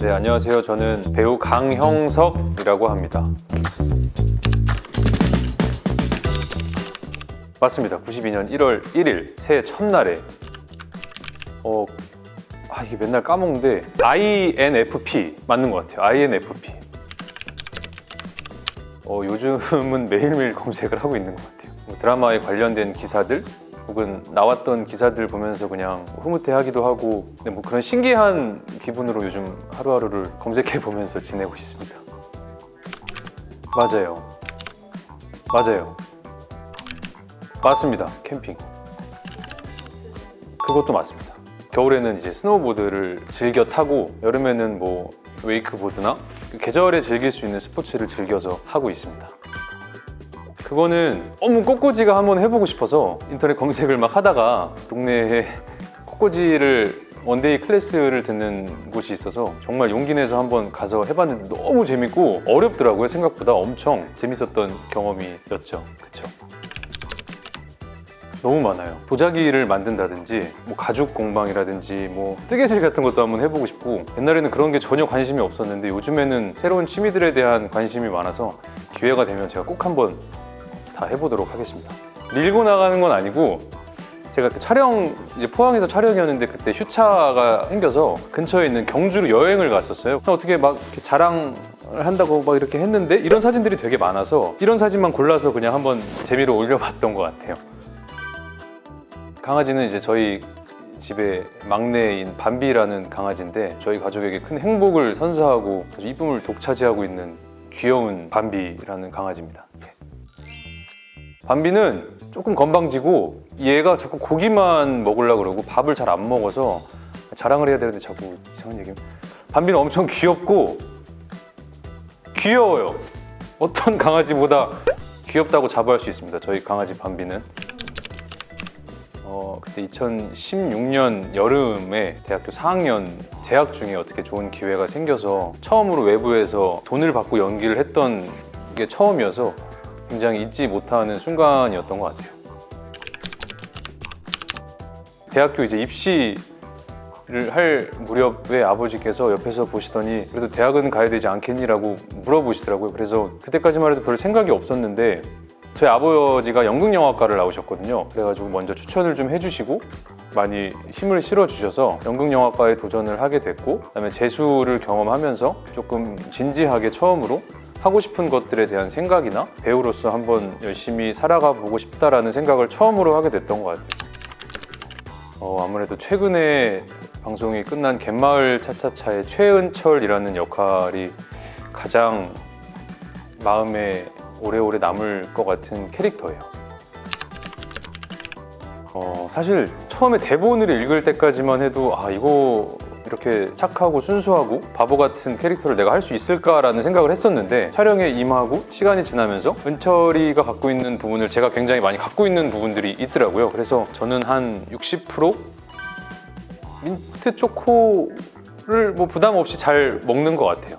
네, 안녕하세요. 저는 배우 강형석이라고 합니다. 맞습니다. 92년 1월 1일 새해 첫날에 어, 아 이게 맨날 까먹는데 INFP 맞는 것 같아요. INFP. 어, 요즘은 매일매일 검색을 하고 있는 것 같아요. 뭐 드라마에 관련된 기사들 혹은 나왔던 기사들 보면서 그냥 흐뭇해하기도 하고 근데 뭐 그런 신기한 기분으로 요즘 하루하루를 검색해 보면서 지내고 있습니다. 맞아요. 맞아요. 맞습니다. 캠핑. 그것도 맞습니다. 겨울에는 이제 스노우보드를 즐겨 타고 여름에는 뭐 웨이크보드나 그 계절에 즐길 수 있는 스포츠를 즐겨서 하고 있습니다. 그거는 너무 꽃꽂이가 한번 해보고 싶어서 인터넷 검색을 막 하다가 동네에 꽃꽂이를 one day class를 듣는 곳이 있어서 정말 용기 내서 한번 가서 해봤는데 너무 재밌고 어렵더라고요 생각보다. 엄청 재밌었던 경험이었죠. 그쵸? 너무 많아요. 도자기를 만든다든지 뭐 가죽 공방이라든지 뭐 뜨개질 같은 것도 한번 해보고 싶고. 옛날에는 그런 게 전혀 관심이 없었는데 요즘에는 새로운 취미들에 대한 관심이 많아서 기회가 되면 제가 꼭 한번 다 해보도록 하겠습니다. 밀고 나가는 건 아니고 제가 그 촬영 이제 포항에서 촬영이었는데 그때 휴차가 생겨서 근처에 있는 경주로 여행을 갔었어요. 어떻게 막 자랑을 한다고 막 이렇게 했는데 이런 사진들이 되게 많아서 이런 사진만 골라서 그냥 한번 재미로 올려봤던 것 같아요. 강아지는 이제 저희 집의 막내인 밤비라는 강아지인데 저희 가족에게 큰 행복을 선사하고 아주 이쁨을 독차지하고 있는 귀여운 밤비라는 강아지입니다 예. 밤비는 조금 건방지고 얘가 자꾸 고기만 먹으려고 그러고 밥을 잘 안 먹어서 자랑을 해야 되는데 자꾸 이상한 얘기 밤비는 엄청 귀엽고 귀여워요. 어떤 강아지보다 귀엽다고 자부할 수 있습니다. 저희 강아지 밤비는. 어, 그때 2016년 여름에 대학교 4학년 재학 중에 어떻게 좋은 기회가 생겨서 처음으로 외부에서 돈을 받고 연기를 했던 게 처음이어서 굉장히 잊지 못하는 순간이었던 것 같아요. 대학교 이제 입시를 할 무렵에 아버지께서 옆에서 보시더니 그래도 대학은 가야 되지 않겠니라고 물어보시더라고요. 그래서 그때까지만 해도 별 생각이 없었는데 저희 아버지가 연극영화과를 나오셨거든요. 그래가지고 먼저 추천을 좀 해주시고 많이 힘을 실어주셔서 연극영화과에 도전을 하게 됐고 그다음에 재수를 경험하면서 조금 진지하게 처음으로 하고 싶은 것들에 대한 생각이나 배우로서 한번 열심히 살아가 보고 싶다라는 생각을 처음으로 하게 됐던 것 같아요. 어, 아무래도 최근에 방송이 끝난 갯마을 차차차의 최은철이라는 역할이 가장 마음에 오래오래 남을 것 같은 캐릭터예요. 어, 사실 처음에 대본을 읽을 때까지만 해도 아 이거 이렇게 착하고 순수하고 바보 같은 캐릭터를 내가 할 수 있을까라는 생각을 했었는데 촬영에 임하고 시간이 지나면서 은철이가 갖고 있는 부분을 제가 굉장히 많이 갖고 있는 부분들이 있더라고요. 그래서 저는 한 60% 민트 초코를 뭐 부담 없이 잘 먹는 것 같아요.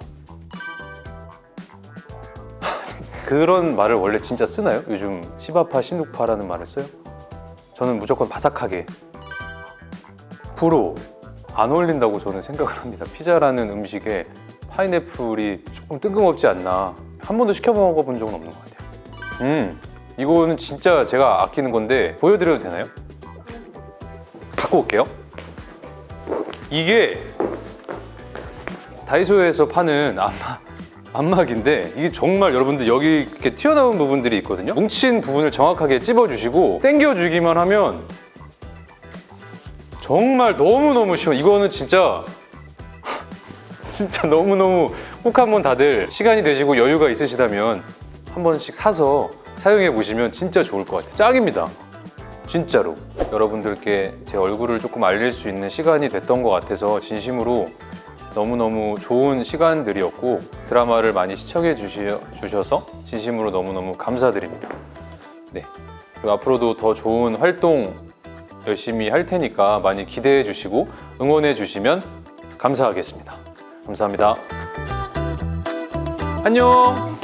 그런 말을 원래 진짜 쓰나요? 요즘 시바파, 신욱파라는 말을 써요? 저는 무조건 바삭하게. 불호 안 어울린다고 저는 생각을 합니다. 피자라는 음식에 파인애플이 조금 뜬금없지 않나. 한 번도 시켜 먹어본 적은 없는 것 같아요. 음 이거는 진짜 제가 아끼는 건데 보여드려도 되나요? 갖고 올게요. 이게 다이소에서 파는 아마 안막인데 이게 정말 여러분들 여기 이렇게 튀어나온 부분들이 있거든요. 뭉친 부분을 정확하게 찝어주시고 당겨주기만 하면 정말 너무너무 쉬워 이거는 진짜 진짜 너무너무 꼭 한번 다들 시간이 되시고 여유가 있으시다면 한 번씩 사서 사용해 보시면 진짜 좋을 것 같아요. 짱입니다. 진짜로. 여러분들께 제 얼굴을 조금 알릴 수 있는 시간이 됐던 것 같아서 진심으로 너무너무 좋은 시간들이었고 드라마를 많이 시청해 주셔서 진심으로 너무너무 감사드립니다. 네. 그리고 앞으로도 더 좋은 활동 열심히 할 테니까 많이 기대해 주시고 응원해 주시면 감사하겠습니다. 감사합니다. 안녕